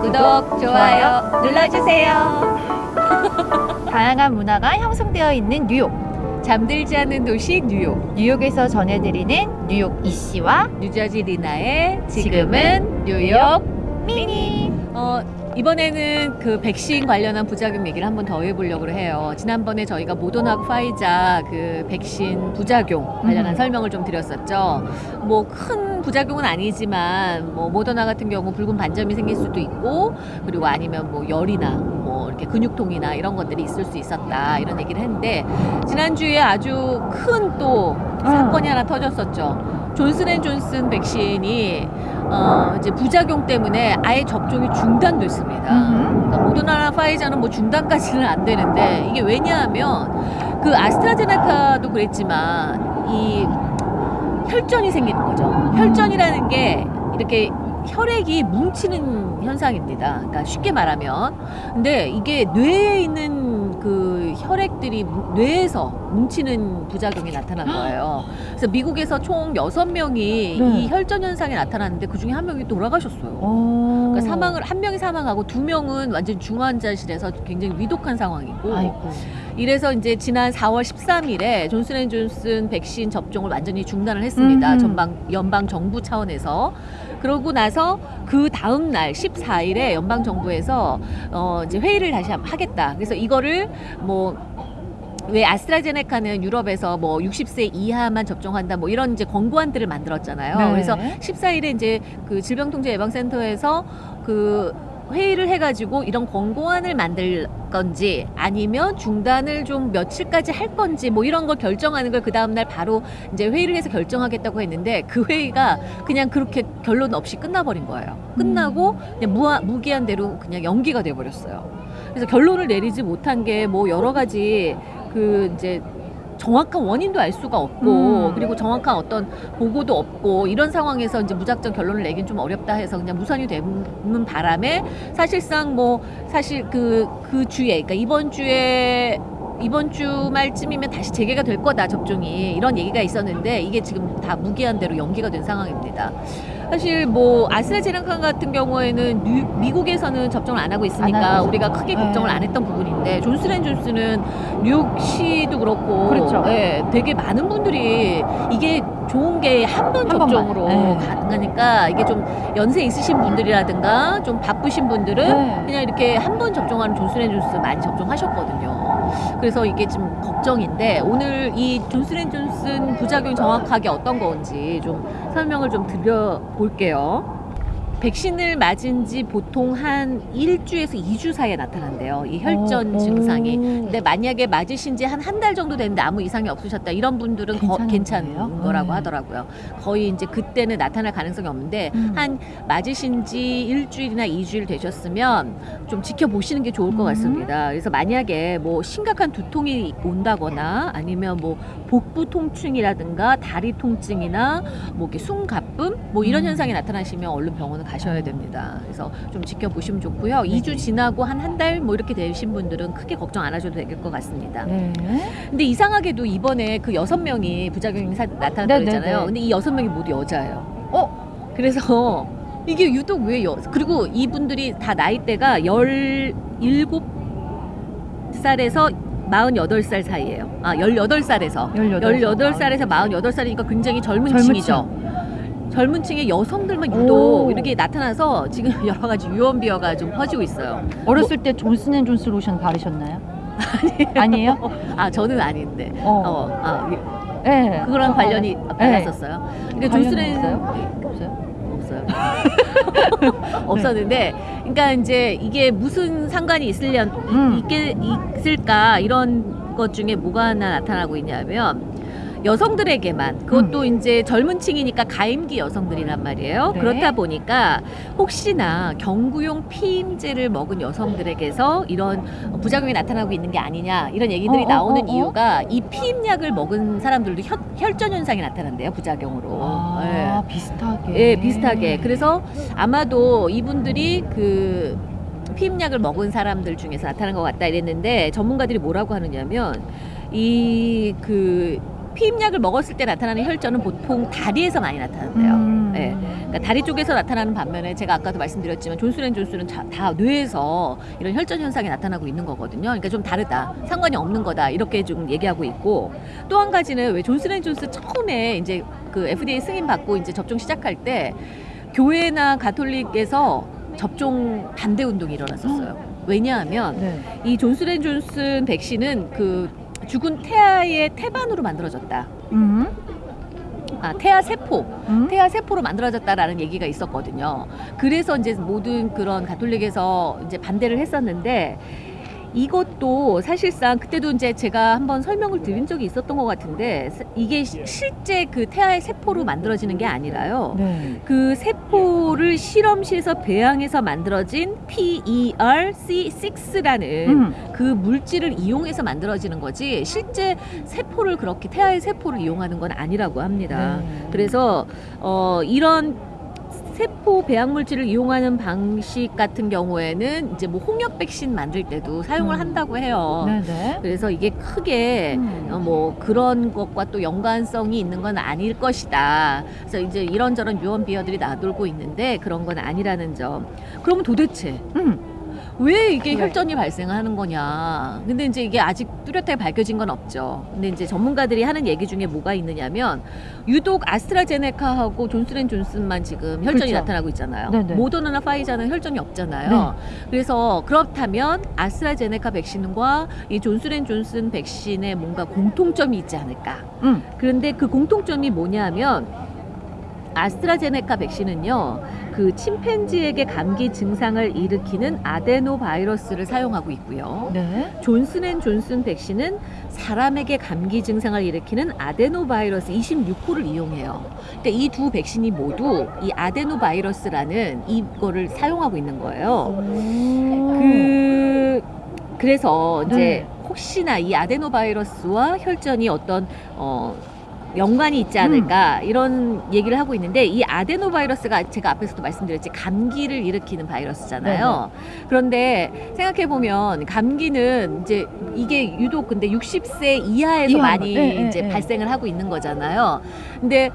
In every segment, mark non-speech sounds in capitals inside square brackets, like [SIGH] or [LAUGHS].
구독, 좋아요 눌러주세요. [LAUGHS] 다양한 문화가 형성되어 있는 뉴욕. 잠들지 않는 도시 뉴욕. 뉴욕에서 전해드리는 뉴욕 이씨와 뉴저지 리나의 지금은 뉴욕 미니. 어, 이번에는 그 백신 관련한 부작용 얘기를 한번 더 해보려고 해요. 지난번에 저희가 모더나 파이자 그 백신 부작용 관련한 음. 설명을 좀 드렸었죠. 뭐 큰 부작용은 아니지만 뭐 모더나 같은 경우 붉은 반점이 생길 수도 있고 그리고 아니면 뭐 열이나 뭐 이렇게 근육통이나 이런 것들이 있을 수 있었다 이런 얘기를 했는데 지난주에 아주 큰 또 사건이 하나 터졌었죠. 존슨앤존슨 백신이 어 이제 부작용 때문에 아예 접종이 중단됐습니다. 그러니까 모더나나 파이자는 뭐 중단까지는 안 되는데 이게 왜냐하면 그 아스트라제네카도 그랬지만 이 혈전이 생기는 거죠. 혈전이라는 게 이렇게 혈액이 뭉치는 현상입니다. 그러니까 쉽게 말하면. 근데 이게 뇌에 있는 그 혈액들이 무- 뇌에서 뭉치는 부작용이 나타난 거예요. 그래서 미국에서 총 여섯 명이 네. 이 혈전 현상이 나타났는데 그 중에 한 명이 돌아가셨어요. 오. 그러니까 사망을 한 명이 사망하고 두 명은 완전 중환자실에서 굉장히 위독한 상황이고 아이고. 이래서 이제 지난 4월 13일에 존슨앤존슨 백신 접종을 완전히 중단을 했습니다. 음흠. 전방 연방 정부 차원에서 그러고 나서 그 다음 날 14일에 연방 정부에서 어 이제 회의를 다시 하- 하겠다. 그래서 이거를 뭐 왜 아스트라제네카는 유럽에서 뭐 60세 이하만 접종한다 뭐 이런 이제 권고안들을 만들었잖아요. 네. 그래서 14일에 이제 그 질병통제예방센터에서 그 회의를 해가지고 이런 권고안을 만들 건지 아니면 중단을 좀 며칠까지 할 건지 뭐 이런 걸 결정하는 걸 그 다음날 바로 이제 회의를 해서 결정하겠다고 했는데 그 회의가 그냥 그렇게 결론 없이 끝나버린 거예요. 끝나고 그냥 무하, 무기한대로 그냥 연기가 돼버렸어요. 그래서 결론을 내리지 못한 게 뭐 여러 가지 그 이제 정확한 원인도 알 수가 없고 음. 그리고 정확한 어떤 보고도 없고 이런 상황에서 이제 무작정 결론을 내긴 좀 어렵다 해서 그냥 무산이 되는 바람에 사실상 뭐 사실 그 그 주에 그러니까 이번 주에 이번 주말쯤이면 다시 재개가 될 거다 접종이 이런 얘기가 있었는데 이게 지금 다 무기한 대로 연기가 된 상황입니다. 사실 뭐 아스트라제네카 같은 경우에는 뉴- 미국에서는 접종을 안 하고 안 있으니까 하고 우리가 크게 걱정을 네. 안 했던 부분인데 존슨앤존슨은 뉴욕시도 그렇고 그렇죠. 예, 되게 많은 분들이 이게 좋은 게 한 번. 접종으로 네. 가능하니까 이게 좀 연세 있으신 분들이라든가 좀 바쁘신 분들은 네. 그냥 이렇게 한 번 접종하는 존슨앤존슨 많이 접종하셨거든요. 그래서 이게 좀 걱정인데 오늘 이 존슨앤존슨 부작용이 정확하게 어떤 건지 좀 설명을 좀 드려볼게요. 백신을 맞은 지 보통 한 1주에서 2주 사이에 나타난대요. 이 혈전 오, 증상이. 오. 근데 만약에 맞으신 지 한 한 달 정도 됐는데 아무 이상이 없으셨다 이런 분들은 거, 괜찮은 거예요? 거라고 네. 하더라고요. 거의 이제 그때는 나타날 가능성이 없는데 음. 한 맞으신 지 일주일이나 이주일 되셨으면 좀 지켜보시는 게 좋을 것 음. 같습니다. 그래서 만약에 뭐 심각한 두통이 온다거나 아니면 뭐 복부 통증이라든가 다리 통증이나 뭐 이렇게 숨 가쁨 뭐 이런 음. 현상이 나타나시면 얼른 병원을 가셔야 됩니다. 그래서 좀 지켜보시면 좋고요. 네. 이 2주 지나고 한 한 달 뭐 이렇게 되신 분들은 크게 걱정 안 하셔도 될 것 같습니다. 네. 근데 이상하게도 이번에 그 여섯 명이 부작용이 사- 나타났다고 네, 네, 했잖아요. 네. 근데 이 여섯 명이 모두 여자예요. 어? 그래서 [LAUGHS] 이게 유독 왜 여, 그리고 이분들이 다 나이대가 17살에서 48살 사이예요. 아, 18살에서 18살. 18살에서 48살이니까 굉장히 젊은, 젊은 층이죠. 젊은 층의 여성들만 유독 오. 이렇게 나타나서 지금 [LAUGHS] 여러 가지 유언비어가 좀 퍼지고 있어요. 어렸을 때 존슨앤존슨 로션 바르셨나요? 아니에요? 아, 저는 아닌데. 어. 어, 아, 이- 네. 그거랑 관련이 네. 받았었어요. 근데 관련이 존슨앤 있어요? 없어요? 없어요. [LAUGHS] 없었는데, 그러니까 이제 이게 무슨 상관이 있으려 음. 있게 있을까 이런 것 중에 뭐가 하나 나타나고 있냐면 여성들에게만 그것도 이제 젊은 층이니까 가임기 여성들이란 말이에요. 네. 그렇다 보니까 혹시나 경구용 피임제를 먹은 여성들에게서 이런 부작용이 나타나고 있는 게 아니냐 이런 얘기들이 어, 어, 나오는 어, 어. 이유가 이 피임약을 먹은 사람들도 혈, 혈전 현상이 나타난대요 부작용으로. 아, 예. 비슷하게. 예, 비슷하게. 그래서 아마도 이분들이 그 피임약을 먹은 사람들 중에서 나타난 것 같다 이랬는데 전문가들이 뭐라고 하느냐면 이그 피임약을 먹었을 때 나타나는 혈전은 보통 다리에서 많이 나타난대요. 음. 예. 그러니까 다리 쪽에서 나타나는 반면에 제가 아까도 말씀드렸지만 존슨앤존슨은 자- 다 뇌에서 이런 혈전 현상이 나타나고 있는 거거든요. 그러니까 좀 다르다. 상관이 없는 거다. 이렇게 좀 얘기하고 있고 또 한 가지는 왜 존슨앤존슨 처음에 이제 그 FDA 승인 받고 이제 접종 시작할 때 교회나 가톨릭에서 접종 반대 운동이 일어났었어요. 왜냐하면 네. 이 존슨앤존슨 백신은 그 죽은 태아의 태반으로 만들어졌다. 음. 아, 태아 세포, 음. 태아 세포로 만들어졌다라는 얘기가 있었거든요. 그래서 이제 모든 그런 가톨릭에서 이제 반대를 했었는데 이것도 사실상 그때도 이제 제가 한번 설명을 드린 적이 있었던 것 같은데 이게 시- 실제 그 태아의 세포로 만들어지는 게 아니라요. 네. 그 세포를 실험실에서 배양해서 만들어진 PERC6라는 음. 그 물질을 이용해서 만들어지는 거지 실제 세포를 그렇게 태아의 세포를 이용하는 건 아니라고 합니다. 네. 그래서 어 이런 세포 배양 물질을 이용하는 방식 같은 경우에는 이제 뭐 홍역 백신 만들 때도 사용을 음. 한다고 해요. 네네. 그래서 이게 크게 음. 어, 뭐 그런 것과 또 연관성이 있는 건 아닐 것이다. 그래서 이제 이런저런 유언 비어들이 나돌고 있는데 그런 건 아니라는 점. 그러면 도대체 음. 왜 이게 네. 혈전이 발생하는 거냐. 근데 이제 이게 아직 뚜렷하게 밝혀진 건 없죠. 근데 이제 전문가들이 하는 얘기 중에 뭐가 있느냐면 유독 아스트라제네카하고 존슨앤존슨만 지금 혈전이 그렇죠. 나타나고 있잖아요. 네네. 모더나나 파이자는 혈전이 없잖아요. 그래서 그렇다면 아스트라제네카 백신과 이 존슨앤존슨 백신에 뭔가 공통점이 있지 않을까. 음. 그런데 그 공통점이 뭐냐면 아스트라제네카 백신은요, 그 침팬지에게 감기 증상을 일으키는 아데노 바이러스를 사용하고 있고요. 네. 존슨앤존슨 백신은 사람에게 감기 증상을 일으키는 아데노 바이러스 26호를 이용해요. 그러니까 이두 백신이 모두 이 아데노 바이러스라는 이거를 사용하고 있는 거예요. 그그 그래서 이제 네. 혹시나 이 아데노 바이러스와 혈전이 어떤 어 연관이 있지 않을까 이런 얘기를 하고 있는데 이 아데노 바이러스가 제가 앞에서도 말씀드렸지 감기를 일으키는 바이러스잖아요. 그런데 생각해 보면 감기는 이제 이게 유독 근데 60세 이하에서 이하, 많이 예, 예, 이제 예. 발생을 하고 있는 거잖아요. 근데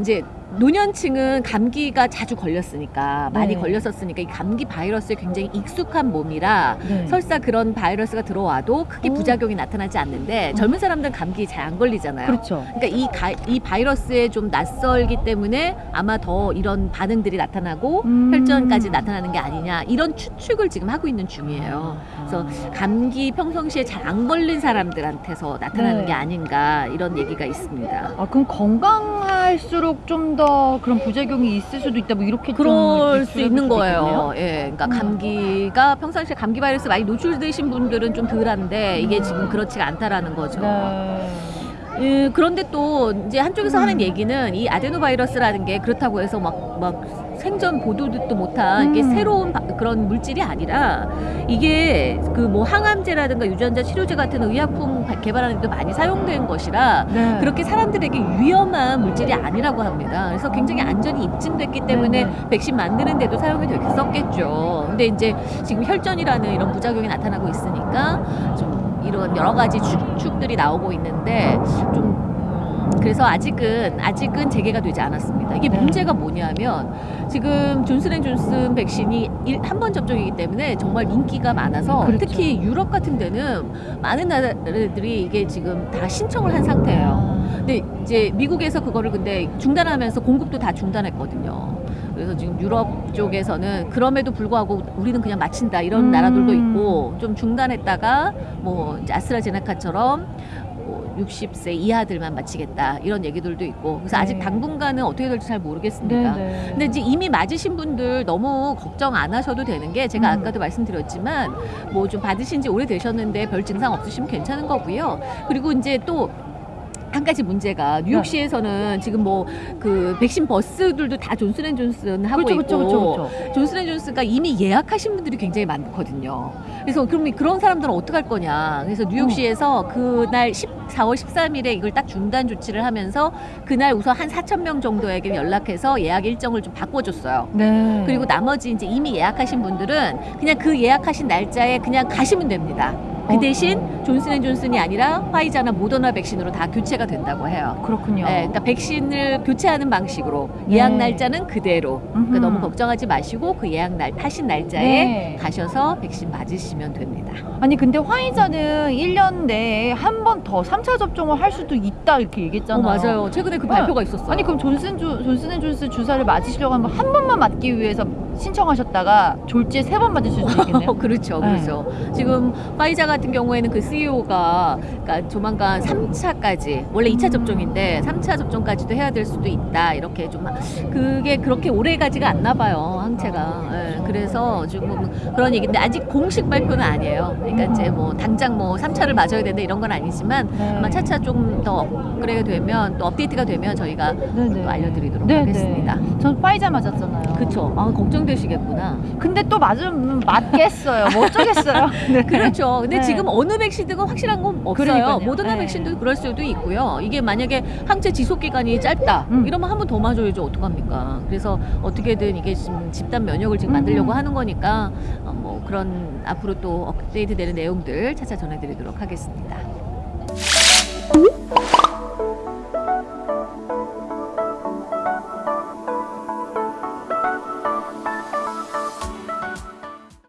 이제 노년층은 감기가 자주 걸렸으니까 많이 네. 걸렸었으니까 이 감기 바이러스에 굉장히 익숙한 몸이라 네. 설사 그런 바이러스가 들어와도 크게 오. 부작용이 나타나지 않는데 음. 젊은 사람들은 감기 잘 안 걸리잖아요. 그렇죠. 그러니까 이, 가, 이 바이러스에 좀 낯설기 때문에 아마 더 이런 반응들이 나타나고 음. 혈전까지 나타나는 게 아니냐 이런 추측을 지금 하고 있는 중이에요. 그래서 감기 평상시에 잘 안 걸린 사람들한테서 나타나는 네. 게 아닌가 이런 얘기가 있습니다. 아 그럼 건강 할수록 좀 더 그런 부작용이 있을 수도 있다 뭐 이렇게 좀 그럴 수 있는 거예요. 있겠네요. 예, 그러니까 음. 감기가 평상시에 감기 바이러스 많이 노출되신 분들은 좀 덜한데 이게 지금 그렇지가 않다라는 거죠. 네. 예, 그런데 또 이제 한쪽에서 음. 하는 얘기는 이 아데노 바이러스라는 게 그렇다고 해서 막, 막 생전 보도 듣도 못한 이게 음. 새로운 바- 그런 물질이 아니라 이게 그 뭐 항암제라든가 유전자 치료제 같은 의약품 바- 개발하는 데 많이 사용된 것이라 네. 그렇게 사람들에게 위험한 물질이 아니라고 합니다. 그래서 굉장히 안전이 입증됐기 때문에 네네. 백신 만드는 데도 사용이 됐었겠죠. 근데 이제 지금 혈전이라는 이런 부작용이 나타나고 있으니까 좀 이런 여러 가지 추측들이 나오고 있는데 좀 음, 그래서 아직은 아직은 재개가 되지 않았습니다. 이게 네. 문제가 뭐냐면 지금 존슨앤존슨 백신이 한 번 접종이기 때문에 정말 인기가 많아서 그렇죠. 특히 유럽 같은 데는 많은 나라들이 이게 지금 다 신청을 한 상태예요. 아. 근데 이제 미국에서 그거를 근데 중단하면서 공급도 다 중단했거든요. 그래서 지금 유럽 쪽에서는 그럼에도 불구하고 우리는 그냥 마친다 이런 음. 나라들도 있고 좀 중단했다가 뭐 아스트라제네카처럼 뭐 60세 이하들만 마치겠다 이런 얘기들도 있고 그래서 아직 네. 당분간은 어떻게 될지 잘 모르겠습니다. 네네. 근데 이제 이미 맞으신 분들 너무 걱정 안 하셔도 되는 게 제가 음. 아까도 말씀드렸지만 뭐 좀 받으신 지 오래되셨는데 별 증상 없으시면 괜찮은 거고요. 그리고 이제 또 한 가지 문제가 네. 뉴욕시에서는 지금 뭐 그 백신 버스들도 다 존슨앤존슨 하고 그렇죠, 있고 그렇죠, 그렇죠, 그렇죠. 존슨앤존슨가 이미 예약하신 분들이 굉장히 많거든요. 그래서 그럼 그런 사람들은 어떡할 거냐. 그래서 음. 뉴욕시에서 그날 10, 4월 13일에 이걸 딱 중단 조치를 하면서 그날 우선 한 4천 명 정도에게 연락해서 예약 일정을 좀 바꿔줬어요. 네. 그리고 나머지 이제 이미 예약하신 분들은 그냥 그 예약하신 날짜에 그냥 가시면 됩니다. 그 어. 대신 존슨앤존슨이 아니라 화이자나 모더나 백신으로 다 교체가 된다고 해요. 그렇군요. 네, 그러니까 백신을 교체하는 방식으로 예약 네. 날짜는 그대로. 그러니까. 너무 걱정하지 마시고 그 예약 날 하신 날짜에 네. 가셔서 백신 맞으시면 됩니다. 아니 근데 화이자는 1년 내에 한 번 더 3차 접종을 할 수도 있다 이렇게 어, 얘기했잖아요. 맞아요. 최근에 그 발표가 있었어요. 아니 그럼 존슨 존슨앤존슨 주사를 맞으시려고 하면 한 번만 맞기 위해서 신청하셨다가 졸지에 세 번 맞을 수도 있겠네요. 어, [LAUGHS] 그렇죠, 네. 그렇죠. 지금 화이자 같은 경우에는 그 CEO가 그러니까 조만간 3차까지 원래 2차 접종인데 3차 접종까지도 해야 될 수도 있다 이렇게 좀 그게 그렇게 오래 가지가 않나 봐요 항체가. 예, 그래서 지금 그런 얘기인데 아직 공식 발표는 아니에요. 그러니까 이제 뭐 당장 뭐 3차를 맞아야 된다 이런 건 아니지만 네. 아마 차차 좀 더 업그레이드 되면 또 업데이트가 되면 저희가. 또 알려드리도록 네네. 하겠습니다. 전 화이자 맞았잖아요. 그렇죠. 아 걱정되시겠구나. 근데 또 맞으면 맞겠어요. 뭐 어쩌겠어요. [LAUGHS] 네. 그렇죠. 근데 네. 지금 어느 백신든 확실한 건 없어요. 그러니까요. 모더나 네. 백신도 그럴 수도 있고요. 이게 만약에 항체 지속 기간이 짧다 음. 이러면 한 번 더 맞아야죠. 어떡합니까? 그래서 어떻게든 이게 지금 집단 면역을 지금 음. 만들려고 하는 거니까 어, 뭐 그런 앞으로 또 업데이트 되는 내용들 차차 전해드리도록 하겠습니다.